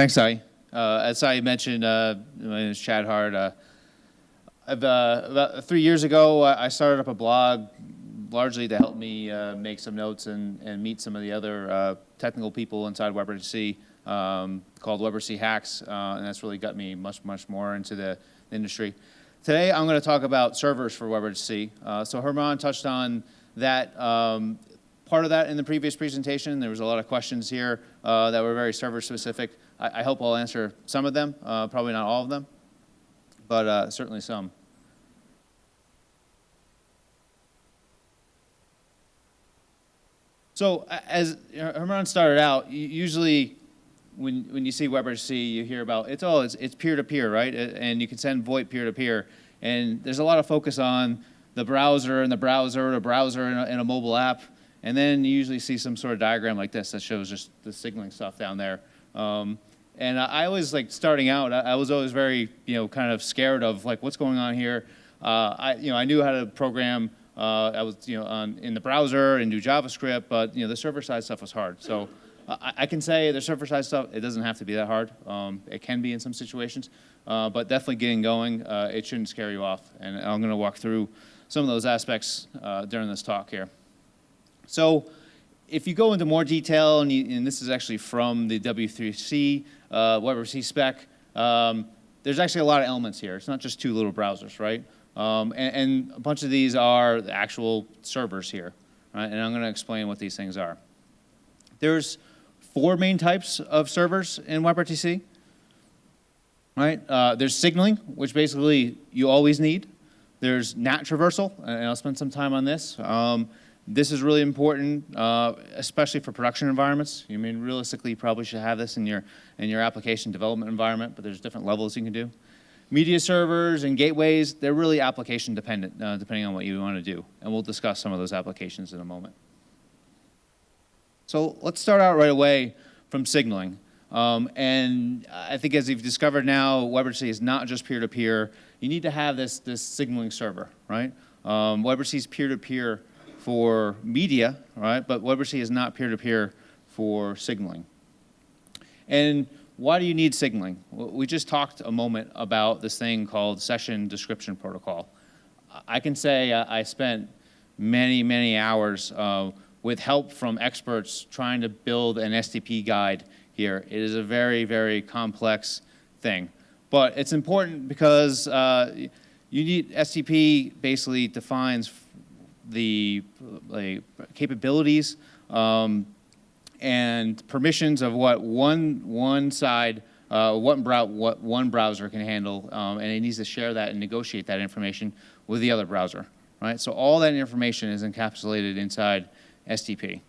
Thanks, Sai. Uh, as Sai mentioned, uh, my name is Chad Hart. Uh, uh, about three years ago, I started up a blog largely to help me uh, make some notes and, and meet some of the other uh, technical people inside WebRTC um, called WebRTC Hacks, and that's really got me much, much more into the industry. Today, I'm going to talk about servers for WebRTC. so Herman touched on that um, part of that in the previous presentation. There was a lot of questions here uh, that were very server specific. I, I, hope I'll answer some of them, uh, probably not all of them, but uh, certainly some. So as Herman started out, usually when, when you see WebRTC, you hear about, it's, all, it's peer-to-peer, -peer, right? And you can send VoIP peer-to-peer. -peer. And there's a lot of focus on the browser and the browser, the browser and a, and a mobile app. And then you usually see some sort of diagram like this that shows just the signaling stuff down there. Um, and I, was like starting out, I, I, was always very, you know, kind of scared of like what's going on here. Uh, I, you know, I knew how to program. Uh, I was, you know, on, in the browser and do JavaScript, but you know, the server side stuff was hard. So I, I can say the server side stuff, it doesn't have to be that hard. Um, it can be in some situations, uh, but definitely getting going, uh, it shouldn't scare you off. And I'm going to walk through some of those aspects uh, during this talk here. So if you go into more detail, and, you, and this is actually from the W3C uh, WebRTC spec, um, there's actually a lot of elements here. It's not just two little browsers, right? Um, and, and, a bunch of these are the actual servers here, right? And I'm going to explain what these things are. There's four main types of servers in WebRTC, right? Uh, there's signaling, which basically you always need. There's NAT traversal, and I'll spend some time on this. Um, this is really important, uh, especially for production environments. I mean, realistically, you probably should have this in your, in your application development environment, but there's different levels you can do. Media servers and gateways, they're really application dependent, uh, depending on what you want to do. And we'll discuss some of those applications in a moment. So let's start out right away from signaling. Um, and I think as you've discovered now, WebRTC is not just peer-to-peer. -peer. You need to have this, this signaling server, right? Um, WebRTC is peer-to-peer for media, right? But WebRTC is not peer-to-peer for signaling. And why do you need signaling? Well, we just talked a moment about this thing called session description protocol. I can say I spent many, many hours uh, with help from experts trying to build an SDP guide here. It is a very, very complex thing. But it's important because uh, you need, SDP basically defines the capabilities um, and permissions of what one, one side, uh, what, brow what one browser can handle, um, and it needs to share that and negotiate that information with the other browser, right? So all that information is encapsulated inside SDP,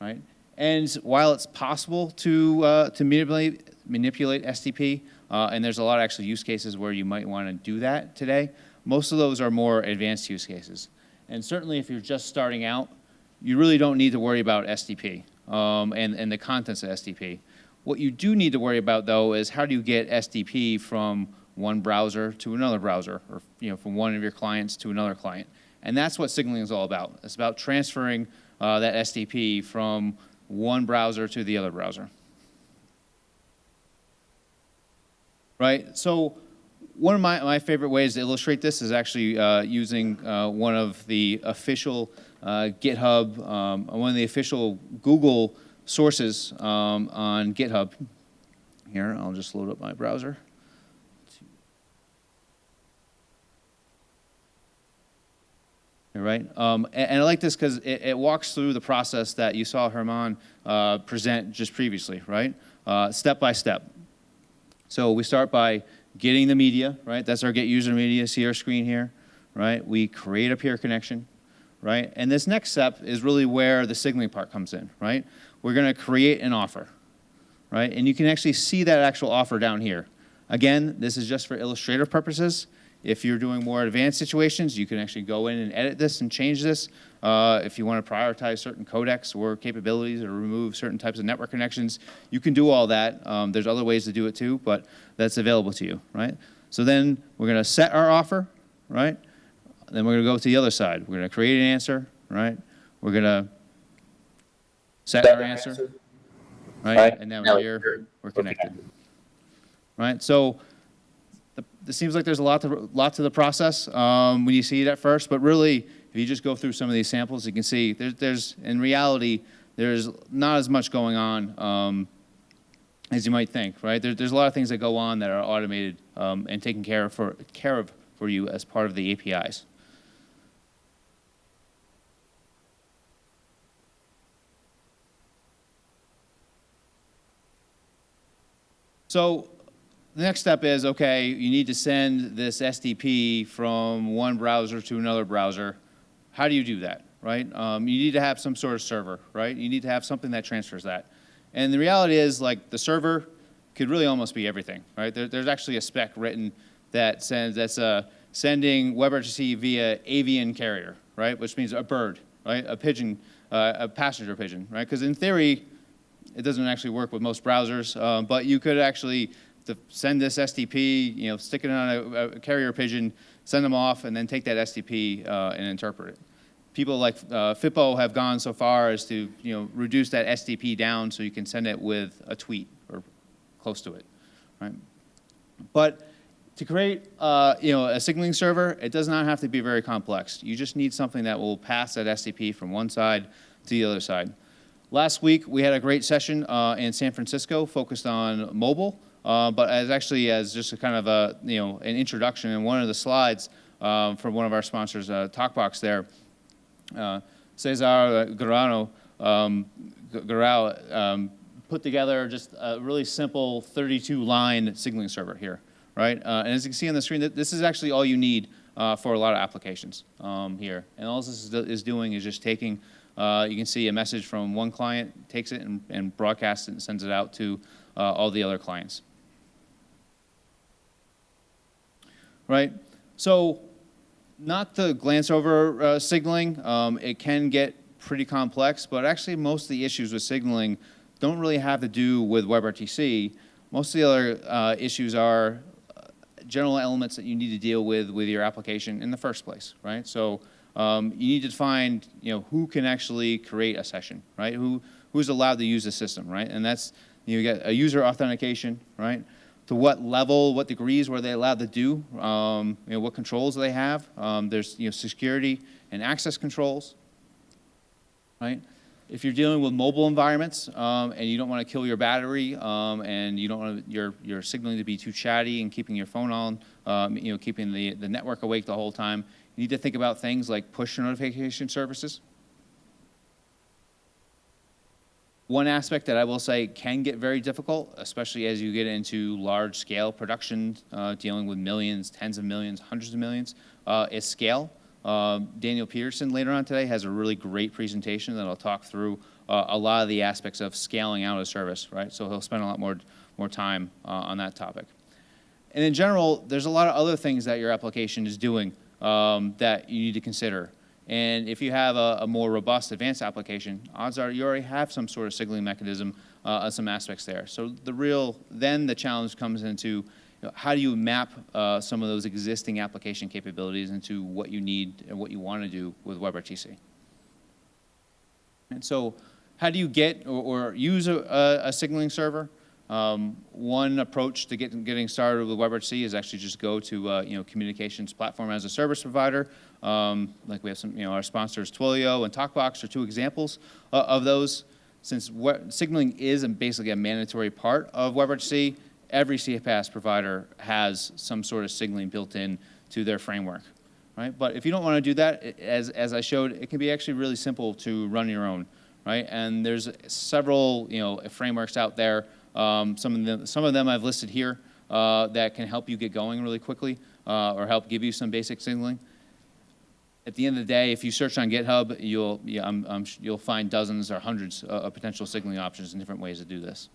right? And while it's possible to, uh, to manipulate, manipulate SDP, uh, and there's a lot of actual use cases where you might want to do that today, most of those are more advanced use cases. And certainly if you're just starting out, you really don't need to worry about SDP um, and, and the contents of SDP. What you do need to worry about though is how do you get SDP from one browser to another browser or you know, from one of your clients to another client. And that's what signaling is all about. It's about transferring uh, that SDP from one browser to the other browser. Right, so one of my, my favorite ways to illustrate this is actually uh, using uh, one of the official uh, GitHub, um, one of the official Google sources um, on GitHub. Here, I'll just load up my browser. Right, um, and, and, I like this because it, it, walks through the process that you saw Herman uh, present just previously, right? Uh, step by step. So we start by getting the media, right? That's our get user media, see our screen here, right? We create a peer connection, right? And this next step is really where the signaling part comes in, right? We're gonna create an offer, right? And you can actually see that actual offer down here. Again, this is just for illustrative purposes. If you're doing more advanced situations, you can actually go in and edit this and change this. Uh, if you want to prioritize certain codecs or capabilities or remove certain types of network connections, you can do all that. Um, there's other ways to do it too, but that's available to you, right? So then we're going to set our offer, right? Then we're going to go to the other side. We're going to create an answer, right? We're going to set our answer, right? And now, now we're, we're connected. right? So the, it seems like there's a lot to, lot to the process um, when you see it at first, but really, if you just go through some of these samples, you can see there's, there's in reality, there's not as much going on um, as you might think, right? There, there's a lot of things that go on that are automated um, and taken care of for, care of for you as part of the APIs. So the next step is, okay, you need to send this SDP from one browser to another browser. How do you do that, right? Um, you need to have some sort of server, right? You need to have something that transfers that. And the reality is, like, the server could really almost be everything, right? There, there's actually a spec written that sends, that's uh, sending WebRTC via avian carrier, right? Which means a bird, right? A pigeon, uh, a passenger pigeon, right? Because in theory, it doesn't actually work with most browsers, um, but you could actually send this SDP, you know, stick it on a, a, carrier pigeon, send them off, and then take that SDP uh, and interpret it. People like uh, Fippo have gone so far as to, you know, reduce that SDP down so you can send it with a tweet or close to it, right? But to create, uh, you know, a signaling server, it does not have to be very complex. You just need something that will pass that SDP from one side to the other side. Last week, we had a great session uh, in San Francisco focused on mobile, uh, but as actually as just a kind of a, you know, an introduction in one of the slides um, from one of our sponsors, uh, TokBox there, Cesar Guirao, um, um, put together just a really simple 32-line signaling server here, right? Uh, and as you can see on the screen, this is actually all you need uh, for a lot of applications um, here. And all this is doing is just taking uh, you can see a message from one client, takes it and, and broadcasts it and sends it out to uh, all the other clients. Right? So not the glance over uh, signaling, um, it can get pretty complex, but actually most of the issues with signaling don't really have to do with WebRTC. Most of the other uh, issues are uh, general elements that you need to deal with with your application in the first place, right? So um, you need to find, you know, who can actually create a session, right? Who, who's allowed to use the system, right? And that's, you get a user authentication, right? To what level, what degrees were they allowed to do? Um, you know, what controls do they have? Um, there's, you know, security and access controls, right? If you're dealing with mobile environments um, and you don't want to kill your battery um, and you don't want your, your signaling to be too chatty and keeping your phone on, um, you know, keeping the, the network awake the whole time, you need to think about things like push notification services. One aspect that I will say can get very difficult, especially as you get into large scale production, uh, dealing with millions, tens of millions, hundreds of millions, uh, is scale. Uh, Daniel Peterson later on today has a really great presentation that I'll talk through uh, a lot of the aspects of scaling out a service, right? So he'll spend a lot more, more time uh, on that topic. And in general, there's a lot of other things that your application is doing um, that you need to consider. And if you have a, a, more robust advanced application, odds are you already have some sort of signaling mechanism uh, some aspects there. So the real, then the challenge comes into you know, how do you map uh, some of those existing application capabilities into what you need and what you want to do with WebRTC. And so how do you get or, or use a, a, signaling server? Um, one approach to get, getting started with WebRTC is actually just go to uh, you know communications platform as a service provider. Um, like we have some, you know, our sponsors Twilio and TokBox are two examples uh, of those. Since signaling is basically a mandatory part of WebRTC, every CPaaS provider has some sort of signaling built in to their framework. Right? But if you don't want to do that, as, as I showed, it can be actually really simple to run your own. Right? And there's several you know, frameworks out there um, some, of them, some of them I've listed here uh, that can help you get going really quickly uh, or help give you some basic signaling. At the end of the day, if you search on GitHub, you'll, yeah, I'm, I'm, you'll find dozens or hundreds of potential signaling options and different ways to do this.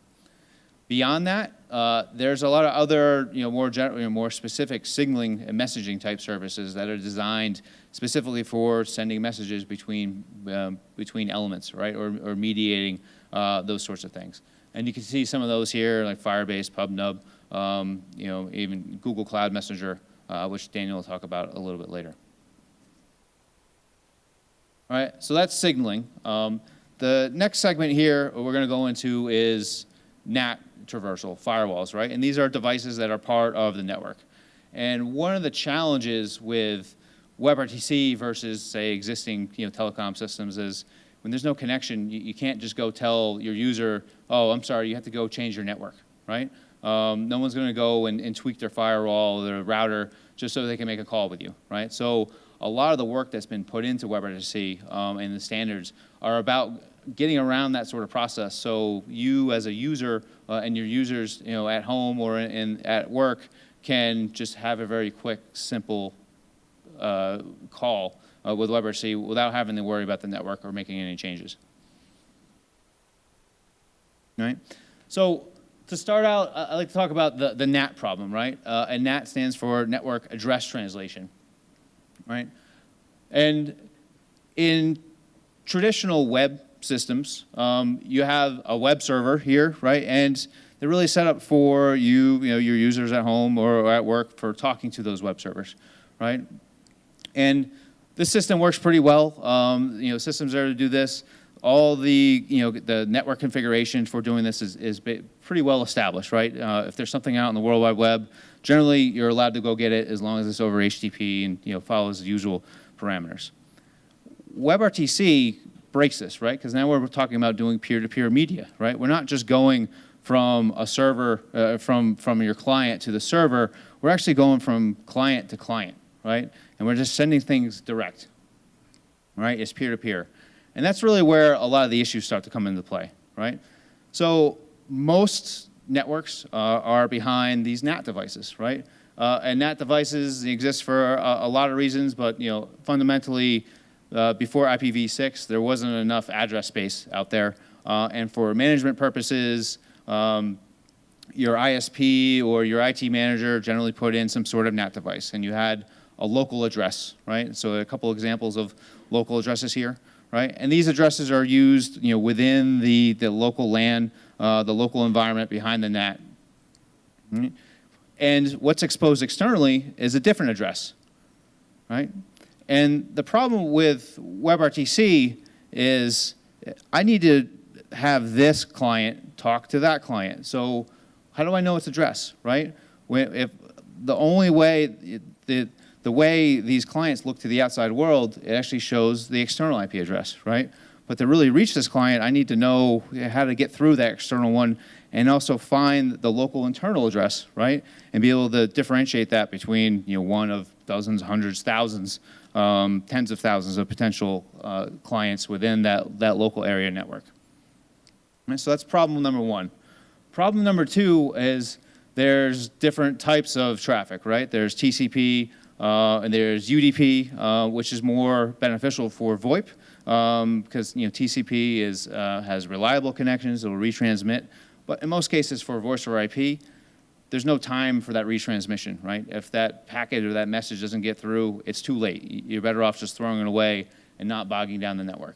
Beyond that, uh, there's a lot of other, you know, more general, you know, more specific signaling and messaging type services that are designed specifically for sending messages between um, between elements, right, or, or mediating uh, those sorts of things. And you can see some of those here, like Firebase, PubNub, um, you know, even Google Cloud Messenger, uh, which Daniel will talk about a little bit later. All right, so that's signaling. Um, the next segment here we're going to go into is NAT, traversal, firewalls, right? And these are devices that are part of the network. And one of the challenges with WebRTC versus, say, existing you know, telecom systems is when there's no connection, you, you can't just go tell your user, oh, I'm sorry, you have to go change your network, right? Um, no one's going to go and, and, tweak their firewall or their router just so they can make a call with you, right? So a lot of the work that's been put into WebRTC um, and the standards are about getting around that sort of process. So you as a user uh, and your users, you know, at home or in, in, at work can just have a very quick, simple uh, call uh, with WebRTC without having to worry about the network or making any changes. Right? So to start out, I'd like to talk about the, the NAT problem, right? Uh, and NAT stands for Network Address Translation, right? And in traditional web systems, um, you have a web server here, right? And they're really set up for you, you know, your users at home or at work for talking to those web servers, right? And this system works pretty well. Um, you know, systems there to do this. All the, you know, the network configuration for doing this is, is pretty well established, right? Uh, if there's something out in the World Wide Web, generally you're allowed to go get it as long as it's over HTTP and, you know, follows the usual parameters. WebRTC breaks this, right? Because now we're talking about doing peer-to-peer -peer media, right? We're not just going from a server, uh, from, from your client to the server, we're actually going from client to client, right? and we're just sending things direct, right? It's peer-to-peer. -peer. And that's really where a lot of the issues start to come into play, right? So most networks uh, are behind these NAT devices, right? Uh, and NAT devices exist for a, a, lot of reasons, but you know, fundamentally, uh, before IPv6, there wasn't enough address space out there. Uh, and for management purposes, um, your ISP or your IT manager generally put in some sort of NAT device, and you had a local address, right? So a couple examples of local addresses here, right? And these addresses are used, you know, within the, the local LAN, uh, the local environment behind the NAT. Right? And what's exposed externally is a different address, right? And the problem with WebRTC is I need to have this client talk to that client. So how do I know its address, right? If the only way the, the way these clients look to the outside world, it actually shows the external IP address, right? But to really reach this client, I need to know how to get through that external one and also find the local internal address, right? And be able to differentiate that between you know, one of dozens, hundreds, thousands, um, tens of thousands of potential uh, clients within that, that local area network. And so that's problem number one. Problem number two is there's different types of traffic, right? There's TCP, and there's UDP, uh, which is more beneficial for VoIP because um, you know TCP is, uh, has reliable connections, it will retransmit. But in most cases for voice over IP, there's no time for that retransmission, right? If that packet or that message doesn't get through, it's too late. You're better off just throwing it away and not bogging down the network,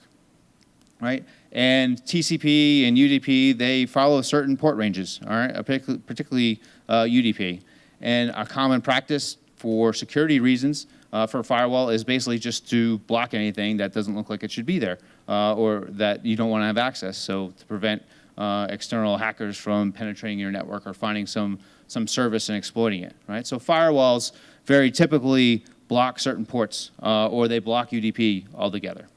right? And TCP and UDP, they follow certain port ranges, all right, particularly uh, UDP. And a common practice for security reasons uh, for a firewall is basically just to block anything that doesn't look like it should be there uh, or that you don't want to have access. So to prevent uh, external hackers from penetrating your network or finding some, some service and exploiting it, right? So firewalls very typically block certain ports uh, or they block UDP altogether.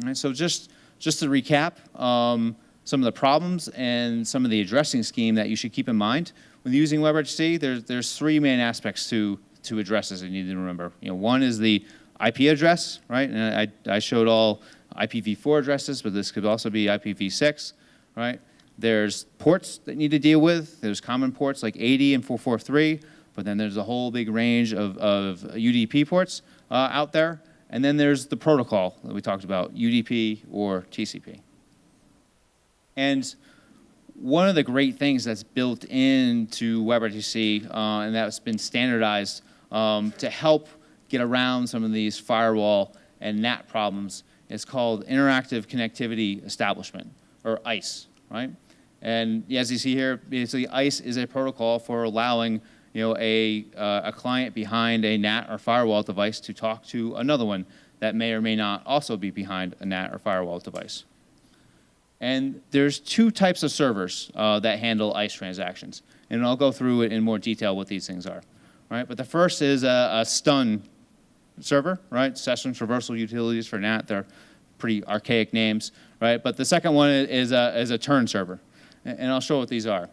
All right, so just, just to recap, um, some of the problems and some of the addressing scheme that you should keep in mind when using WebRTC, there's, there's three main aspects to, to addresses that you need to remember. You know, one is the IP address, right? And I, I showed all IPv4 addresses, but this could also be IPv6, right? There's ports that you need to deal with. There's common ports like 80 and 443, but then there's a whole big range of, of UDP ports uh, out there. And then there's the protocol that we talked about, UDP or TCP. And one of the great things that's built into WebRTC uh, and that's been standardized um, to help get around some of these firewall and NAT problems is called Interactive Connectivity Establishment, or ICE, right? And as you see here, basically ICE is a protocol for allowing you know, a, uh, a client behind a NAT or firewall device to talk to another one that may or may not also be behind a NAT or firewall device. And there's two types of servers uh, that handle ICE transactions. And I'll go through it in more detail what these things are. Right? But the first is a, a stun server, right? Session Traversal Utilities for NAT. They're pretty archaic names, right? But the second one is a, is a turn server. And I'll show what these are.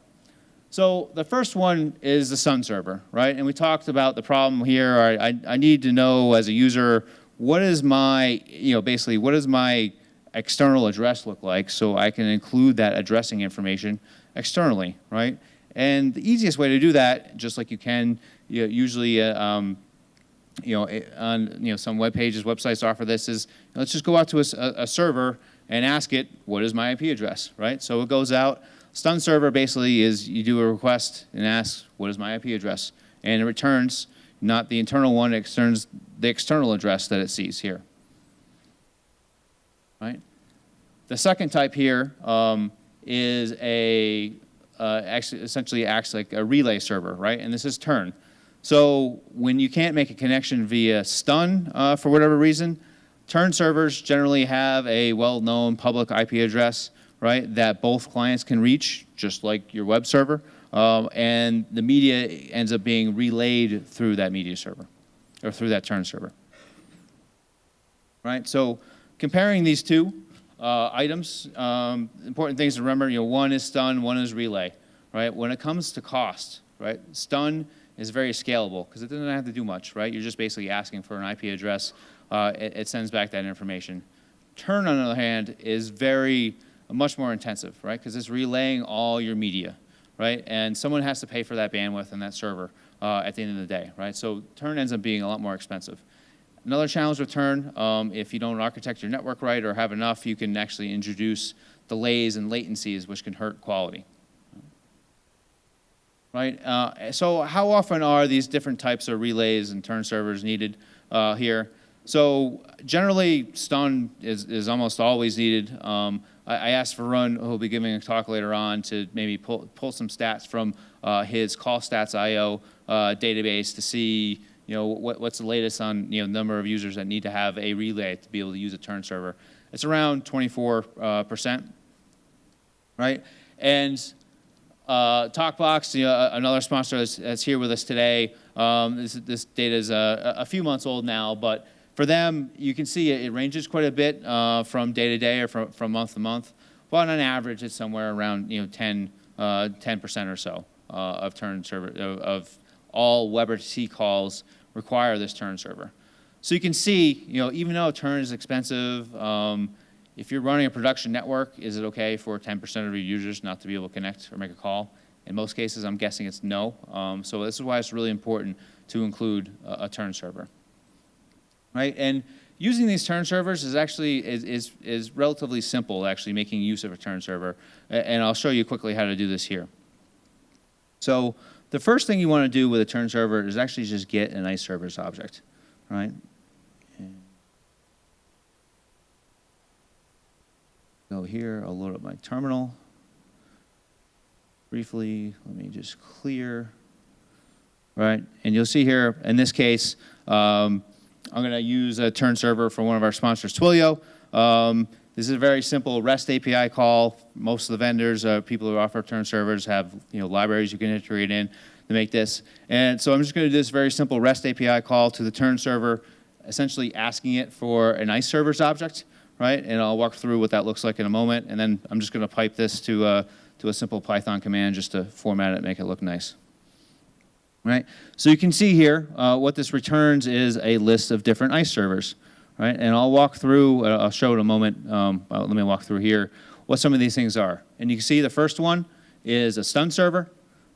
So the first one is the stun server, right? And we talked about the problem here. I, I, I need to know as a user, what is my, you know, basically, what is my external address look like so I can include that addressing information externally, right? And the easiest way to do that, just like you can, you know, usually, uh, um, you know, eh, on you know some web pages, websites offer this is let's just go out to a, a server and ask it what is my IP address, right? So it goes out. Stun server basically is you do a request and ask what is my IP address, and it returns not the internal one, it returns the external address that it sees here. Right. The second type here um, is a uh, actually essentially acts like a relay server, right? And this is turn. So when you can't make a connection via stun uh, for whatever reason, turn servers generally have a well-known public IP address, right, that both clients can reach, just like your web server, um, and the media ends up being relayed through that media server, or through that turn server. Right, so comparing these two uh, items, um, important things to remember, you know, one is stun, one is relay, right? When it comes to cost, right, stun is very scalable because it doesn't have to do much, right? You're just basically asking for an IP address. Uh, it, it, sends back that information. Turn, on the other hand, is very, much more intensive, right? Because it's relaying all your media, right? And someone has to pay for that bandwidth and that server uh, at the end of the day, right? So turn ends up being a lot more expensive. Another challenge with turn, um, if you don't architect your network right or have enough, you can actually introduce delays and latencies which can hurt quality right? Uh, so how often are these different types of relays and turn servers needed uh, here? So generally, stun is, is almost always needed. Um, I, I, asked Varun, who will be giving a talk later on, to maybe pull, pull some stats from uh, his callstats.io uh, database to see you know, what, what's the latest on you know, number of users that need to have a relay to be able to use a turn server. It's around 24%, uh, right? And uh, TokBox, you know, another sponsor that's, that's, here with us today. Um, this, this, data is a, a, few months old now, but for them, you can see it, it ranges quite a bit uh, from day to day or from, from month to month. But on average, it's somewhere around you know 10 uh, 10% or so uh, of turn server of, of all WebRTC calls require this turn server. So you can see, you know, even though turn is expensive, um, if you're running a production network, is it okay for 10% of your users not to be able to connect or make a call? In most cases, I'm guessing it's no. Um, so this is why it's really important to include a, a, turn server, right? And using these turn servers is actually is, is, is relatively simple, actually making use of a turn server. And I'll show you quickly how to do this here. So the first thing you want to do with a turn server is actually just get an ICE servers object, right? go here, I'll load up my terminal. Briefly, let me just clear. Right, and you'll see here, in this case, um, I'm going to use a turn server for one of our sponsors, Twilio. Um, this is a very simple REST API call. Most of the vendors, uh, people who offer turn servers have you know, libraries you can integrate in to make this. And so I'm just going to do this very simple REST API call to the turn server, essentially asking it for an ICE servers object right? And I'll walk through what that looks like in a moment. And then I'm just going to pipe this to, uh, to a simple Python command just to format it and make it look nice. Right? So you can see here uh, what this returns is a list of different ICE servers. Right? And I'll walk through, uh, I'll show in a moment, um, uh, let me walk through here, what some of these things are. And you can see the first one is a stun server,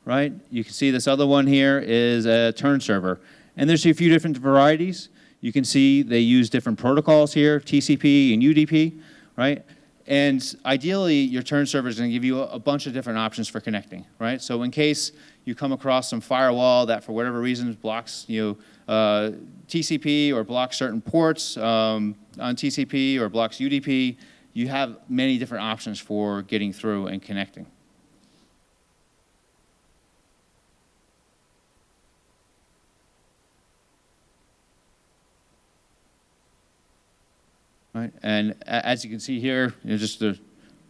right? You can see this other one here is a turn server. And there's a few different varieties. You can see they use different protocols here, TCP and UDP, right? And ideally, your turn server is going to give you a, bunch of different options for connecting, right? So in case you come across some firewall that for whatever reason blocks you know, uh, TCP or blocks certain ports um, on TCP or blocks UDP, you have many different options for getting through and connecting. Right? And as you can see here, you know, just to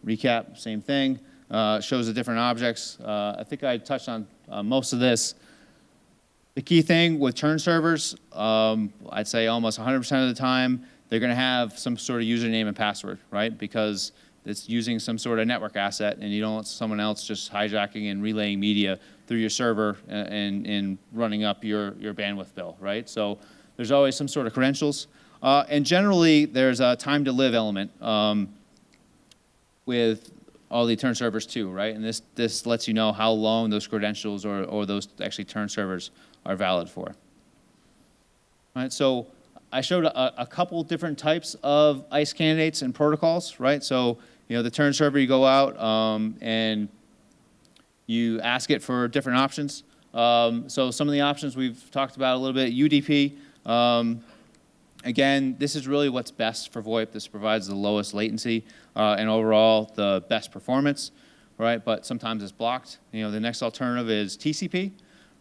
recap, same thing. Uh, shows the different objects. Uh, I think I touched on uh, most of this. The key thing with turn servers, um, I'd say almost 100% of the time, they're going to have some sort of username and password, right? Because it's using some sort of network asset, and you don't want someone else just hijacking and relaying media through your server and, and, and running up your, your bandwidth bill, right? So there's always some sort of credentials. Uh, and generally, there's a time to live element um, with all the turn servers too, right? And this, this lets you know how long those credentials or, or those actually turn servers are valid for. Right, so I showed a, a couple different types of ICE candidates and protocols, right? So, you know, the turn server, you go out um, and you ask it for different options. Um, so some of the options we've talked about a little bit, UDP. Um, again, this is really what's best for VoIP. This provides the lowest latency uh, and overall the best performance, right? But sometimes it's blocked. You know, the next alternative is TCP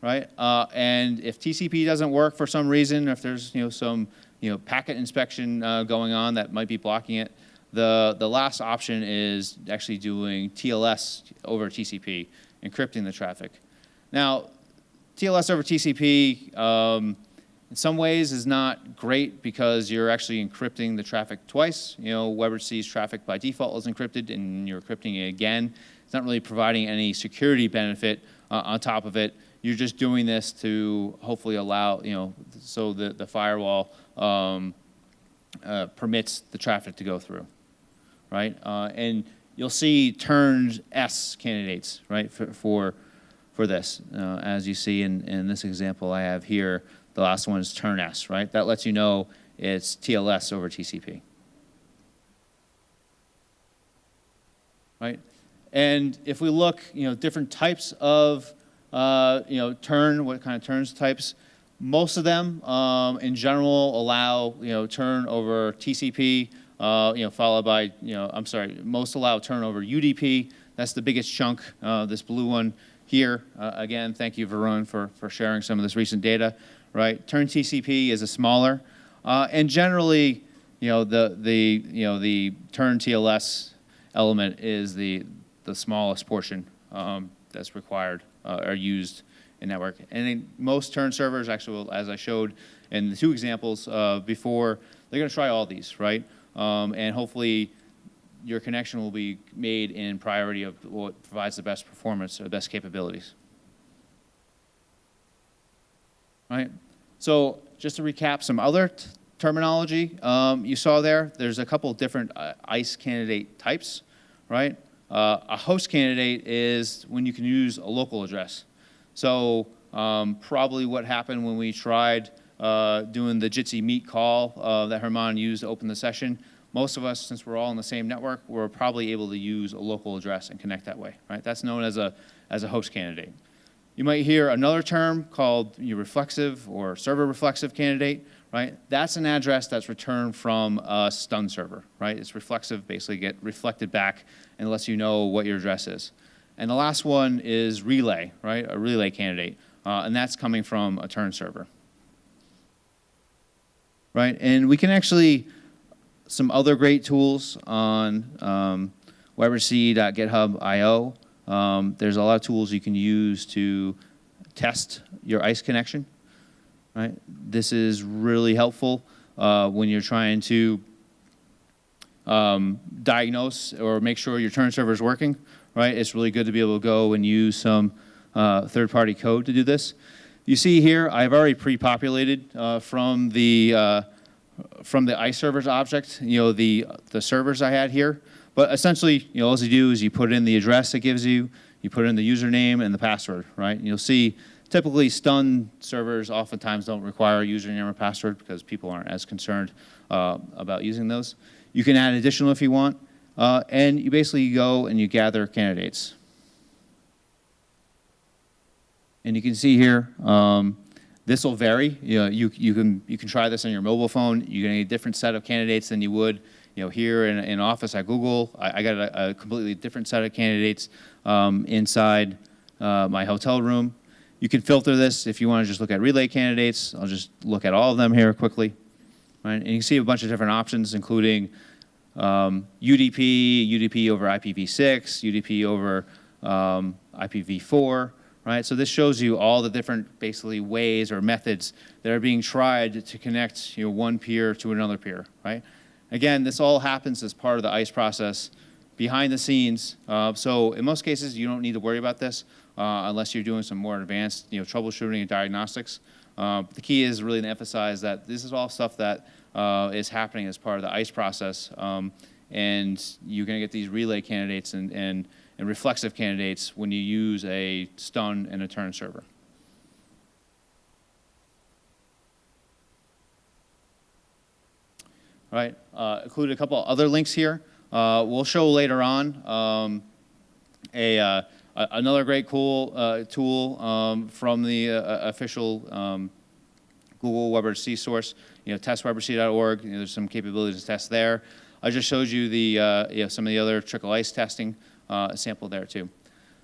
right? Uh, and if TCP doesn't work for some reason, if there's you know some you know packet inspection uh, going on that might be blocking it, the the last option is actually doing TLS over TCP, encrypting the traffic. Now, TLS over TCP. Um, in some ways is not great because you're actually encrypting the traffic twice. You know, WebRTC's traffic by default is encrypted and you're encrypting it again. It's not really providing any security benefit uh, on top of it. You're just doing this to hopefully allow, you know, so the, the firewall um, uh, permits the traffic to go through, right? Uh, and you'll see turned S candidates, right, for, for, for this. Uh, as you see in, in this example I have here, the last one is turn S, right? That lets you know it's TLS over TCP. Right? And if we look, you know, different types of uh, you know, turn, what kind of turns types. Most of them, um, in general, allow, you know, turn over TCP, uh, you know, followed by, you know, I'm sorry, most allow turn over UDP. That's the biggest chunk, uh, this blue one here. Uh, again, thank you, Varun, for, for sharing some of this recent data, right? Turn TCP is a smaller, uh, and generally, you know, the, the, you know, the turn TLS element is the, the smallest portion um, that's required uh, are used in network. And then most turn servers, actually, as I showed in the two examples uh, before, they're going to try all these, right? Um, and hopefully your connection will be made in priority of what provides the best performance or best capabilities. Right? So just to recap some other terminology um, you saw there, there's a couple different uh, ICE candidate types, right? Uh, a host candidate is when you can use a local address. So um, probably what happened when we tried uh, doing the Jitsi meet call uh, that Herman used to open the session, most of us, since we're all in the same network, we're probably able to use a local address and connect that way, right? That's known as a, as a host candidate. You might hear another term called your reflexive or server reflexive candidate right? That's an address that's returned from a stun server, right? It's reflexive, basically get reflected back and lets you know what your address is. And the last one is relay, right? A relay candidate, uh, and that's coming from a turn server, right? And we can actually, some other great tools on um, webrtc.github.io. Um, there's a lot of tools you can use to test your ICE connection right? This is really helpful uh, when you're trying to um, diagnose or make sure your turn server is working, right? It's really good to be able to go and use some uh, third-party code to do this. You see here, I've already pre-populated uh, from the uh, from the ICE servers object, you know, the the servers I had here. But essentially, you know, all you do is you put in the address it gives you, you put in the username and the password, right? And you'll see Typically, stun servers oftentimes don't require a username or password because people aren't as concerned uh, about using those. You can add additional if you want, uh, and you basically go and you gather candidates. And you can see here, um, this will vary. You, know, you, you, can, you can try this on your mobile phone. You get a different set of candidates than you would you know, here in, in office at Google. I, I got a, a, completely different set of candidates um, inside uh, my hotel room. You can filter this if you want to just look at relay candidates. I'll just look at all of them here quickly. Right? And you can see a bunch of different options, including um, UDP, UDP over IPv6, UDP over um, IPv4, right? So this shows you all the different basically ways or methods that are being tried to connect you know, one peer to another peer, right? Again, this all happens as part of the ICE process behind the scenes. Uh, so in most cases, you don't need to worry about this uh, unless you're doing some more advanced you know, troubleshooting and diagnostics. Uh, the key is really to emphasize that this is all stuff that uh, is happening as part of the ICE process. Um, and you're going to get these relay candidates and, and, and reflexive candidates when you use a stun and a turn server. Right, uh, included a couple other links here. Uh, we'll show later on um, a, uh, another great cool uh, tool um, from the uh, official um, Google WebRTC source, you know, testwebrtc.org. You know, there's some capabilities to test there. I just showed you the, uh, you know, some of the other trickle ice testing uh, sample there too.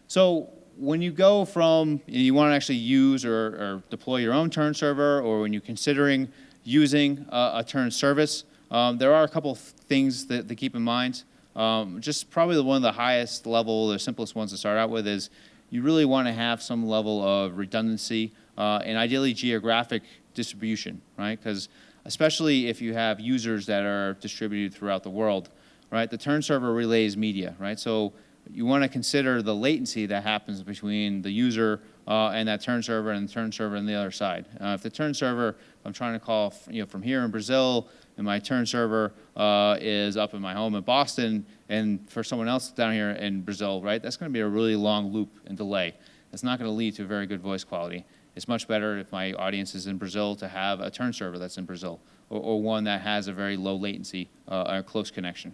So when you go from, you want to actually use or, or, deploy your own turn server, or when you're considering using a turn service, um, there are a couple things that, to keep in mind. Um, just probably the one of the highest level, the simplest ones to start out with is you really want to have some level of redundancy uh, and ideally geographic distribution, right? Because especially if you have users that are distributed throughout the world, right? The turn server relays media, right? So you want to consider the latency that happens between the user uh, and that turn server and the turn server on the other side. Uh, if the turn server, I'm trying to call you know, from here in Brazil, and my turn server uh, is up in my home in Boston, and for someone else down here in Brazil, right, that's going to be a really long loop and delay. It's not going to lead to very good voice quality. It's much better if my audience is in Brazil to have a turn server that's in Brazil, or, or one that has a very low latency uh, or close connection.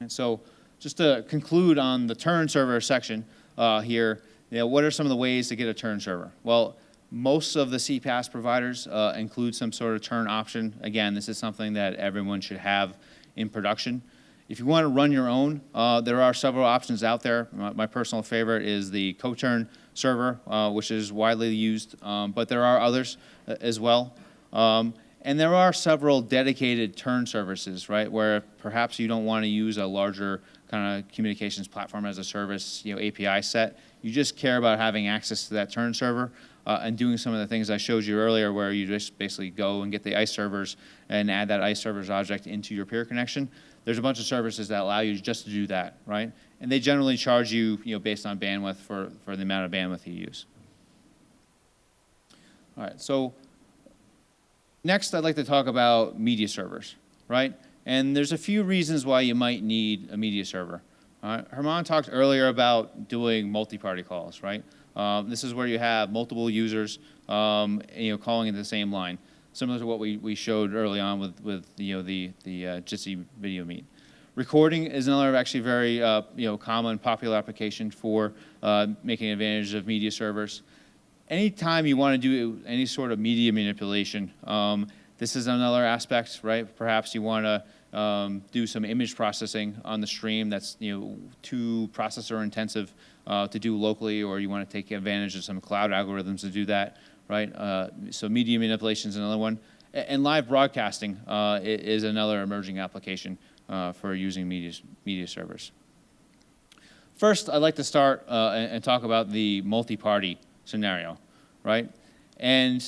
And so just to conclude on the turn server section uh, here, you know, what are some of the ways to get a turn server? Well, most of the CPaaS providers uh, include some sort of turn option. Again, this is something that everyone should have in production. If you want to run your own, uh, there are several options out there. My, my personal favorite is the CoTurn server, uh, which is widely used, um, but there are others uh, as well. Um, and there are several dedicated turn services, right, where perhaps you don't want to use a larger kind of communications platform as a service, you know, API set. You just care about having access to that turn server uh, and doing some of the things I showed you earlier where you just basically go and get the ICE servers and add that ICE servers object into your peer connection. There's a bunch of services that allow you just to do that, right? And they generally charge you, you know, based on bandwidth for, for the amount of bandwidth you use. All right, so next I'd like to talk about media servers, right? And there's a few reasons why you might need a media server. Herman talked earlier about doing multi-party calls, right? Um, this is where you have multiple users, um, you know, calling into the same line, similar to what we, we showed early on with, with you know, the, the uh, Jitsi video meet. Recording is another actually very uh, you know, common, popular application for uh, making advantage of media servers. Anytime you want to do any sort of media manipulation, um, this is another aspect, right? Perhaps you want to um, do some image processing on the stream that's you know too processor intensive uh, to do locally, or you want to take advantage of some cloud algorithms to do that, right? Uh, so media manipulation is another one. And live broadcasting uh, is another emerging application uh, for using media, media servers. First, I'd like to start uh, and, and, talk about the multi-party scenario, right? And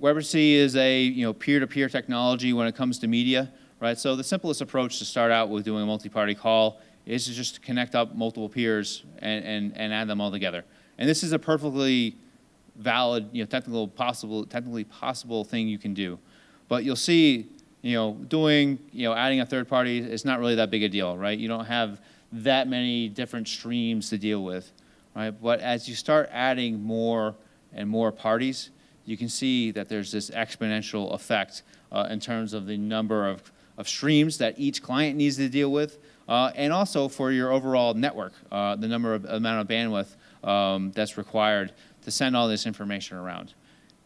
WebRTC is a you know peer-to-peer -peer technology when it comes to media, right? So the simplest approach to start out with doing a multi-party call is to just connect up multiple peers and, and, and add them all together. And this is a perfectly valid, you know, technical possible, technically possible thing you can do. But you'll see, you know, doing, you know, adding a third party is not really that big a deal, right? You don't have that many different streams to deal with, right? But as you start adding more and more parties, you can see that there's this exponential effect uh, in terms of the number of, of streams that each client needs to deal with, uh, and also for your overall network, uh, the number of amount of bandwidth um, that's required to send all this information around.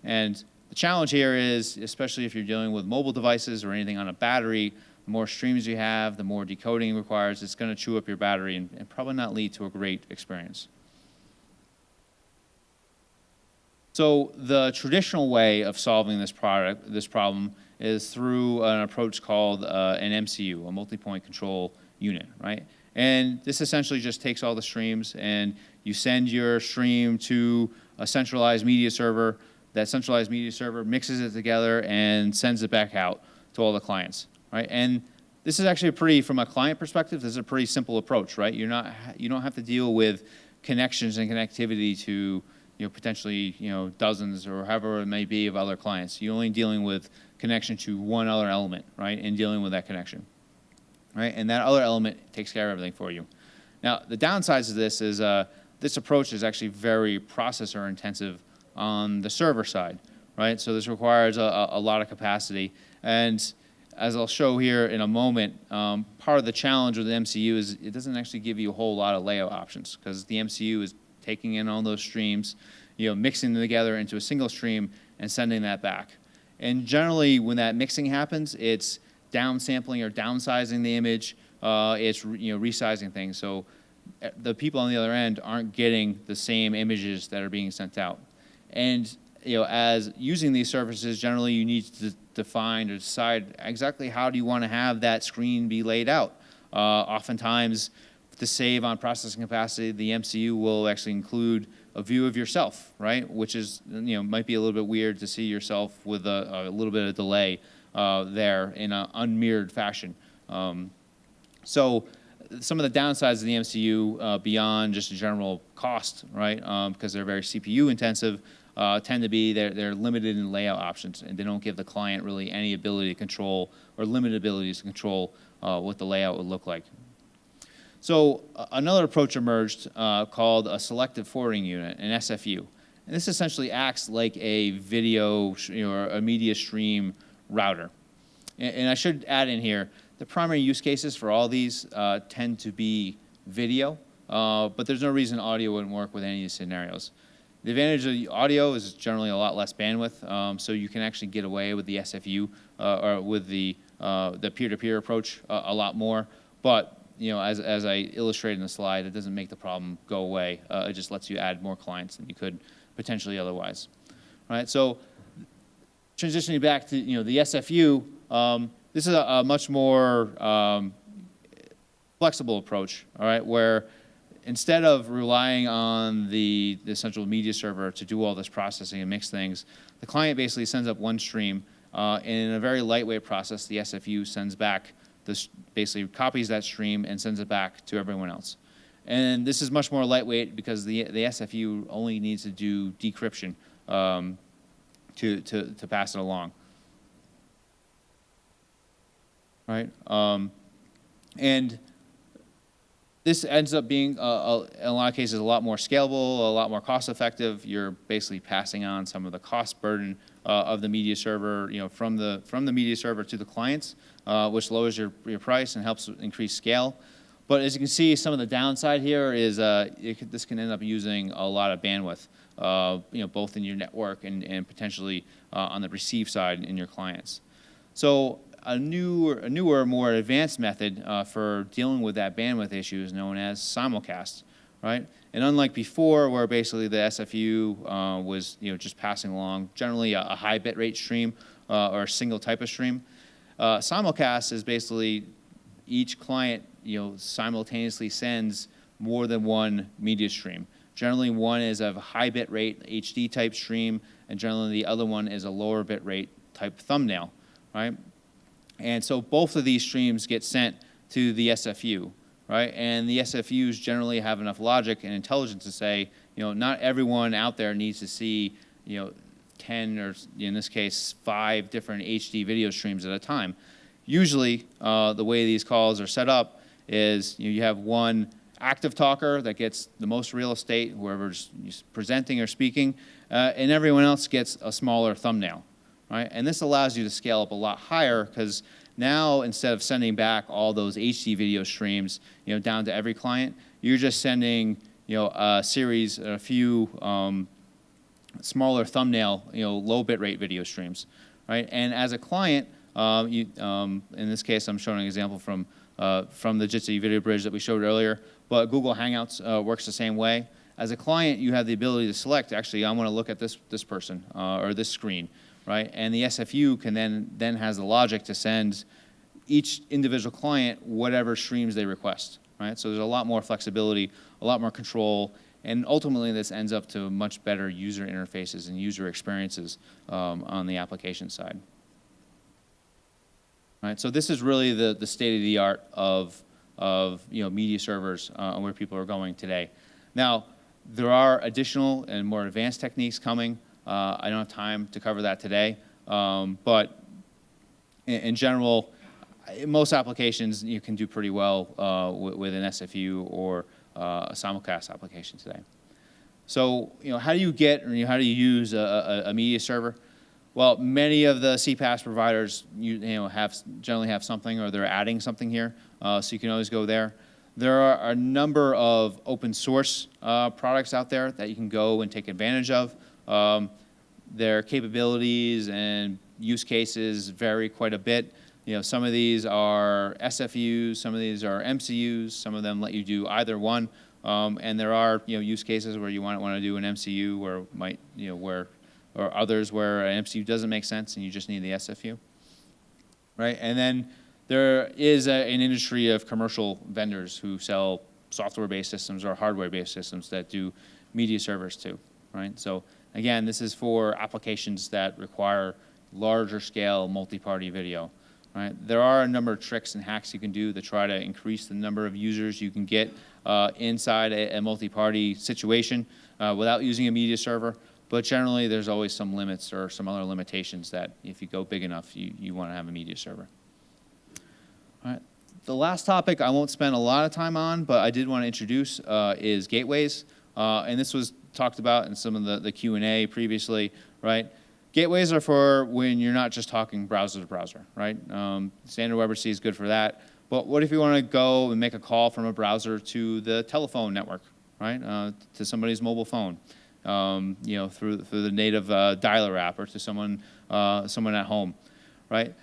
And the challenge here is, especially if you're dealing with mobile devices or anything on a battery, the more streams you have, the more decoding requires, it's going to chew up your battery and, and probably not lead to a great experience. So the traditional way of solving this product, this problem is through an approach called uh, an MCU, a multi-point control unit, right? And this essentially just takes all the streams and you send your stream to a centralized media server. That centralized media server mixes it together and sends it back out to all the clients, right? And this is actually a pretty, from a client perspective, this is a pretty simple approach, right? You're not, you don't have to deal with connections and connectivity to, you know, potentially, you know, dozens or however it may be of other clients. You're only dealing with connection to one other element, right, and dealing with that connection, right? And that other element takes care of everything for you. Now, the downsides of this is uh, this approach is actually very processor intensive on the server side, right? So this requires a, a lot of capacity. And as I'll show here in a moment, um, part of the challenge with the MCU is it doesn't actually give you a whole lot of layout options because the MCU is taking in all those streams, you know, mixing them together into a single stream and sending that back. And generally, when that mixing happens, it's downsampling or downsizing the image. Uh, it's you know resizing things. So uh, the people on the other end aren't getting the same images that are being sent out. And you know, as using these services, generally you need to define or decide exactly how do you want to have that screen be laid out. Uh, oftentimes, to save on processing capacity, the MCU will actually include a view of yourself, right? Which is, you know, might be a little bit weird to see yourself with a, a little bit of delay uh, there in an unmirrored fashion. Um, so some of the downsides of the MCU uh, beyond just general cost, right? Um, because they're very CPU intensive, uh, tend to be they're, they're limited in layout options and they don't give the client really any ability to control or limited abilities to control uh, what the layout would look like. So uh, another approach emerged uh, called a selective forwarding unit, an SFU. And this essentially acts like a video or a media stream router. And, and, I should add in here, the primary use cases for all these uh, tend to be video, uh, but there's no reason audio wouldn't work with any of these scenarios. The advantage of audio is generally a lot less bandwidth, um, so you can actually get away with the SFU uh, or with the uh, peer-to-peer -peer approach a lot more. But you know, as, as I illustrated in the slide, it doesn't make the problem go away. Uh, it just lets you add more clients than you could potentially otherwise. All right, so transitioning back to you know the SFU, um, this is a, a much more um, flexible approach. All right, where instead of relying on the, the central media server to do all this processing and mix things, the client basically sends up one stream, uh, and in a very lightweight process, the SFU sends back this basically copies that stream and sends it back to everyone else. And this is much more lightweight because the, the SFU only needs to do decryption um, to, to, to pass it along. Right? Um, and this ends up being, uh, in a lot of cases, a lot more scalable, a lot more cost effective. You're basically passing on some of the cost burden uh, of the media server, you know, from the, from the media server to the clients uh, which lowers your, your price and helps increase scale. But as you can see, some of the downside here is uh, could, this can end up using a lot of bandwidth, uh, you know, both in your network and, and potentially on the receive side in your clients. So a newer, a newer more advanced method uh, for dealing with that bandwidth issue is known as simulcast, right? And unlike before, where basically the SFU uh, was, you know, just passing along generally a, a high bit rate stream uh, or a single type of stream, uh, simulcast is basically each client you know, simultaneously sends more than one media stream. Generally one is of high bit rate HD type stream and generally the other one is a lower bit rate type thumbnail, right? And so both of these streams get sent to the SFU, right? And the SFUs generally have enough logic and intelligence to say, you know, not everyone out there needs to see, you know, 10 or in this case, five different HD video streams at a time. Usually, uh, the way these calls are set up is you, know, you have one active talker that gets the most real estate, whoever's presenting or speaking, uh, and everyone else gets a smaller thumbnail, right? And this allows you to scale up a lot higher because now instead of sending back all those HD video streams, you know, down to every client, you're just sending, you know, a series, a few um, smaller thumbnail, you know, low bitrate video streams, right? And as a client, um, you, um, in this case, I'm showing an example from uh, from the Jitsi video bridge that we showed earlier, but Google Hangouts uh, works the same way. As a client, you have the ability to select, actually, I want to look at this, this person uh, or this screen, right? And the SFU can then, then has the logic to send each individual client whatever streams they request, right? So there's a lot more flexibility, a lot more control, and ultimately this ends up to much better user interfaces and user experiences um, on the application side. Right, so this is really the, the state of the art of, of you know, media servers uh, and where people are going today. Now, there are additional and more advanced techniques coming. Uh, I don't have time to cover that today, um, but in, in, general, most applications you can do pretty well uh, with, with, an SFU or uh, a simulcast application today. So, you know, how do you get or you know, how do you use a, a, a media server? Well, many of the CPaaS providers you, you, know have generally have something or they're adding something here, uh, so you can always go there. There are a number of open source uh, products out there that you can go and take advantage of. Um, their capabilities and use cases vary quite a bit. You know, some of these are SFUs, some of these are MCUs, some of them let you do either one. Um, and there are you know use cases where you might want to do an MCU where might you know where or others where an MCU doesn't make sense and you just need the SFU, right? And then there is a, an industry of commercial vendors who sell software-based systems or hardware-based systems that do media servers too, right? So again, this is for applications that require larger scale multi-party video, right? There are a number of tricks and hacks you can do to try to increase the number of users you can get uh, inside a, a multi-party situation uh, without using a media server. But generally, there's always some limits or some other limitations that if you go big enough, you, you want to have a media server. All right. The last topic I won't spend a lot of time on, but I did want to introduce uh, is gateways. Uh, and this was talked about in some of the, the Q&A previously, right? Gateways are for when you're not just talking browser to browser, right? Um, standard WebRTC is good for that. But what if you want to go and make a call from a browser to the telephone network, right? Uh, to somebody's mobile phone um, you know, through, through the native uh, dialer app or to someone, uh, someone at home, right?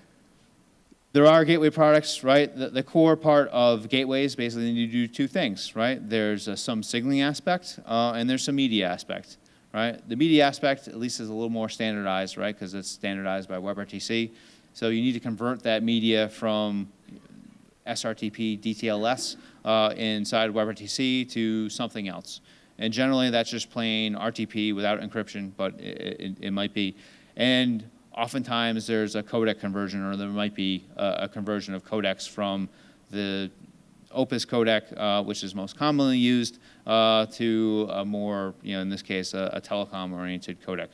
There are gateway products, right? The, the core part of gateways basically you do two things, right? There's uh, some signaling aspect uh, and there's some media aspect, right? The media aspect at least is a little more standardized, right? Because it's standardized by WebRTC. So you need to convert that media from SRTP DTLS uh, inside WebRTC to something else. And generally that's just plain RTP without encryption, but it, it, it might be. And oftentimes there's a codec conversion or there might be a, a conversion of codecs from the Opus codec, uh, which is most commonly used, uh, to a more, you know, in this case, a, a telecom-oriented codec.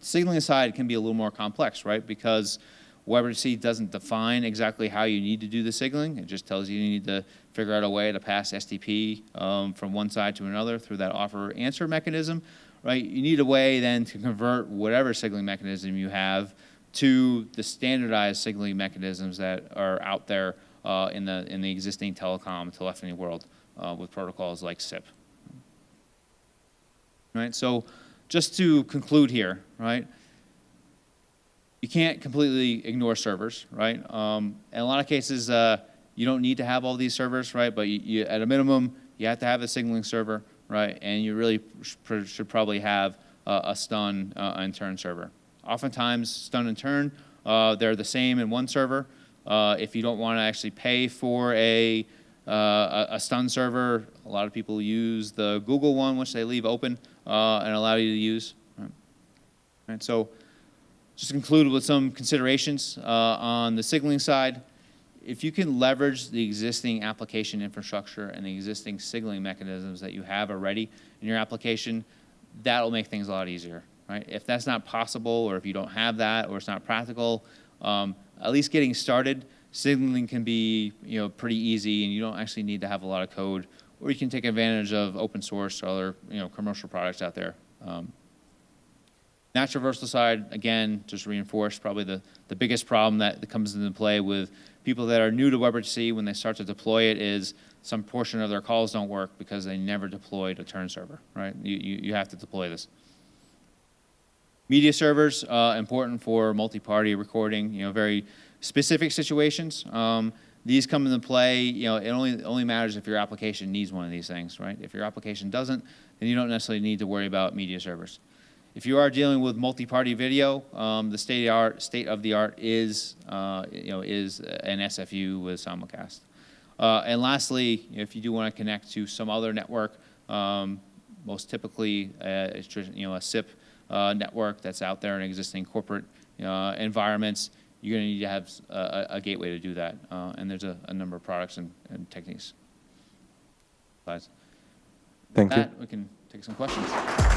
Signaling aside can be a little more complex, right? Because WebRTC doesn't define exactly how you need to do the signaling. It just tells you you need to figure out a way to pass SDP um, from one side to another through that offer answer mechanism, right? You need a way then to convert whatever signaling mechanism you have to the standardized signaling mechanisms that are out there uh, in the in the existing telecom telephony world uh, with protocols like SIP. Right. So, just to conclude here, right? you can't completely ignore servers, right? Um, in a lot of cases, uh, you don't need to have all these servers, right? But you, you, at a minimum, you have to have a signaling server, right? And you really should probably have uh, a stun uh, and turn server. Oftentimes, stun and turn, uh, they're the same in one server. Uh, if you don't want to actually pay for a, uh, a, stun server, a lot of people use the Google one, which they leave open and allow you to use. Right? right so just conclude with some considerations uh, on the signaling side. If you can leverage the existing application infrastructure and the existing signaling mechanisms that you have already in your application, that'll make things a lot easier, right? If that's not possible or if you don't have that or it's not practical, um, at least getting started, signaling can be you know, pretty easy and you don't actually need to have a lot of code or you can take advantage of open source or other you know, commercial products out there. Um, NAT traversal side, again, just reinforced probably the, the biggest problem that comes into play with people that are new to WebRTC when they start to deploy it is some portion of their calls don't work because they never deployed a turn server, right? You, you, you have to deploy this. Media servers, uh, important for multi-party recording, you know, very specific situations. Um, these come into play, you know, it only, only matters if your application needs one of these things, right? If your application doesn't, then you don't necessarily need to worry about media servers. If you are dealing with multi-party video, um, the state of the art, state of the art is, uh, you know, is an SFU with simulcast. Uh, and lastly, if you do want to connect to some other network, um, most typically, uh, it's, you know, a SIP uh, network that's out there in existing corporate uh, environments, you're going to need to have a gateway to do that. Uh, and there's a, a number of products and, and techniques. Thank you. that, we can take some questions.